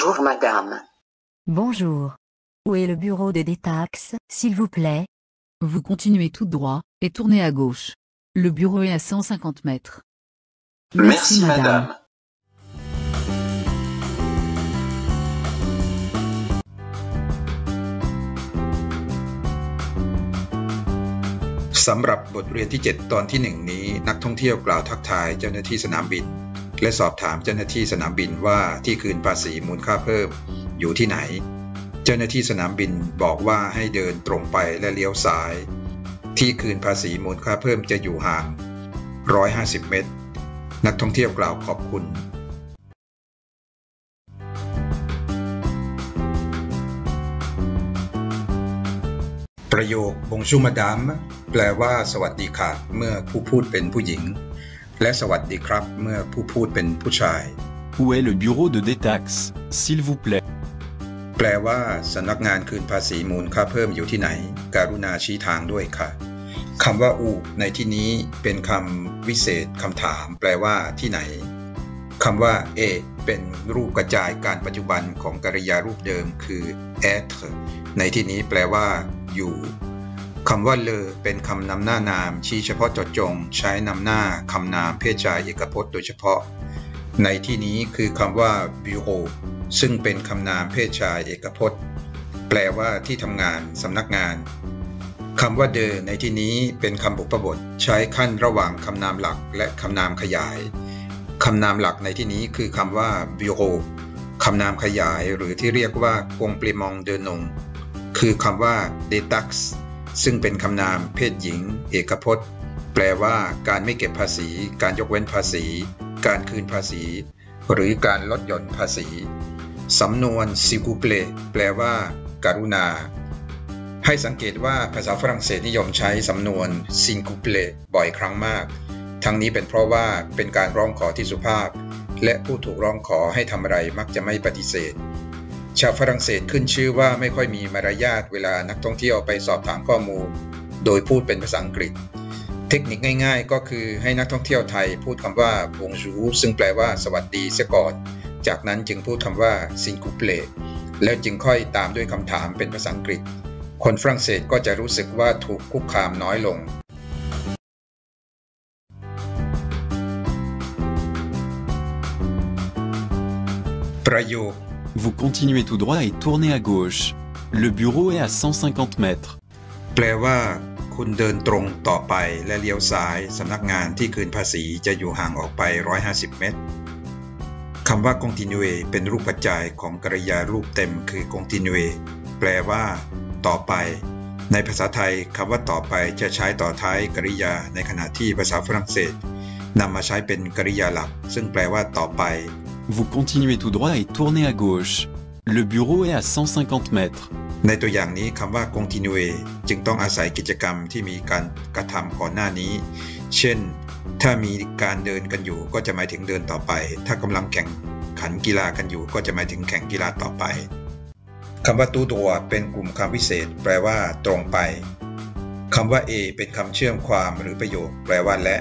Bonjour, madame. Bonjour. Où est le bureau de détax, s'il vous plaît Vous continuez tout droit et tournez à gauche. Le bureau est à 150 mètres. Merci, madame. สำหรับบทเรียนที่ 7 ตอนที่ 1 นี้นักท่องเที่ยวกล่าวทักทายเจ้าหน้าที่สนามบิน และสอบถามเจ้าหน้าที่สนามบินว่าที่คืนภาษีมูลค่าเพิ่มอยู่ที่ไหน เจ้าหน้าที่สนามบินบอกว่าให้เดินตรงไปและเลี้ยวซ้าย ที่คืนภาษีมูลค่าเพิ่มจะอยู่ห่าง 150 เมตร นักท่องเที่ยวกล่าวขอบคุณประโยค Bonjour Madame แปลว่าสวัสดีค่ะ เมื่อผู้พูดเป็นผู้หญิง และสวัสดีครับเมื่อผู้พูดเป็นผู้ชาย Où est le bureau de détax, s'il vous plaît แปลว่าสำนักงานคืนภาษีมูลค่าเพิ่มอยู่ที่ไหน การุณาชี้ทางด้วยค่ะคำว่าอูในที่นี้เป็นคำวิเศษคำถาม แปลว่าที่ไหนคำว่าเอเป็นรูปกระจายการปัจจุบันของกริยารูปเดิมคือ être ในที่นี้แปลว่า อยู่ คำว่าเลอเป็นคำนำหน้านามชี้เฉพาะเจาะจง ใช้นำหน้าคำนามเพศชายเอกพจน์โดยเฉพาะ ในที่นี้คือคำว่า bureau ซึ่งเป็นคำนามเพศชายเอกพจน์ แปลว่าที่ทำงานสำนักงานคำว่าเดอในที่นี้เป็นคำบุพบทใช้ขั้นระหว่างคำนามหลักและคำนามขยายคำนามหลักในที่นี้คือคำว่า bureau คำนามขยายหรือที่เรียกว่า complément de nom คือคำว่า detax ซึ่งเป็นคำนามเพศหญิง เอกพจน์ แปลว่าการไม่เก็บภาษี การยกเว้นภาษี การคืนภาษี หรือการลดหย่อนภาษี สำนวน s'il vous plaît แปลว่าการุณา ให้สังเกตว่าภาษาฝรั่งเศสนิยมใช้สำนวน s'il vous plaît บ่อยครั้งมาก ทั้งนี้เป็นเพราะว่าเป็นการร้องขอที่สุภาพ และผู้ถูกร้องขอให้ทำอะไรมักจะไม่ปฏิเสธ ชาวฝรั่งเศสขึ้นชื่อว่าไม่ค่อยมีมารยาทเวลานักท่องเที่ยวไปสอบถามข้อมูล โดยพูดเป็นภาษาอังกฤษ เทคนิคง่าย ๆ ก็คือให้นักท่องเที่ยวไทยพูดคำว่า bonjour ซึ่งแปลว่าสวัสดีเสียก่อน จากนั้นจึงพูดคำว่า s'il vous plaît แล้วจึงค่อยตามด้วยคำถามเป็นภาษาอังกฤษ คนฝรั่งเศสก็จะรู้สึกว่าถูกคุกคามน้อยลงประโยค Vous continuez tout droit et tournez à gauche. Le bureau est à 150 mètres. แปลว่า คุณเดินตรงต่อไปและเลี้ยวซ้ายสำนักงานที่คืนภาษีจะอยู่ห่างออกไป 150 เมตรคำว่า continue เป็นรูปกระจายของกริยารูปเต็มคือ continue แปลว่า ต่อไป ในภาษาไทยคำว่าต่อไปจะใช้ต่อท้ายกริยาในขณะที่ภาษาฝรั่งเศสนำมาใช้เป็นกริยาหลัก ซึ่งแปลว่าต่อไป Vous continuez tout droit et tournez à gauche. Le bureau est à 150 mètres. ในตัวอย่างนี้คำว่า continue จึงต้องอาศัยกิจกรรมที่มีการกระทำก่อนหน้านี้ เช่น ถ้ามีการเดินกันอยู่ก็จะหมายถึงเดินต่อไป ถ้ากำลังแข่งขันกีฬากันอยู่ ก็จะหมายถึงแข่งกีฬาต่อไปคำว่าตู้ตัวเป็นกลุ่มคำวิเศษ แปลว่า ตรงไปคำว่า A เป็นคำเชื่อมความหรือประโยค แปลว่าและ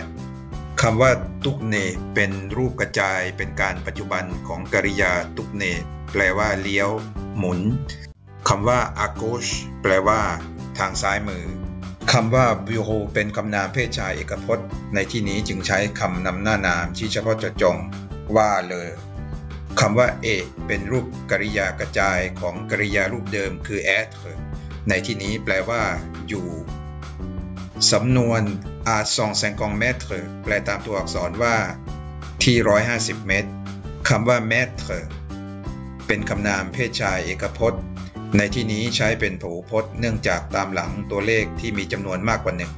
คำว่าตุกเนเป็นรูปกระจายเป็นการปัจจุบันของกริยาตุกเน แปลว่าเลี้ยว หมุนคำว่า a g a u c h แปลว่า ทางซ้ายมือคำว่า bureau เป็นคำนามเพศชายเอกพจน์ ในที่นี้จึงใช้คำนำหน้านามที่เฉพาะเจาะจงว่าเลยคำว่า a เป็นรูปกริยากระจายของกริยารูปเดิมคือ être ในที่นี้แปลว่า อยู่ สำนวน à 150 mètres แปลตามตัวอักษรว่า ที่ 150 เมตรคำว่าเมตรเป็นคำนามเพศชายเอกพจน์ ในที่นี้ใช้เป็นผูพจน์เนื่องจากตามหลังตัวเลขที่มีจำนวนมากกว่าหนึ่ง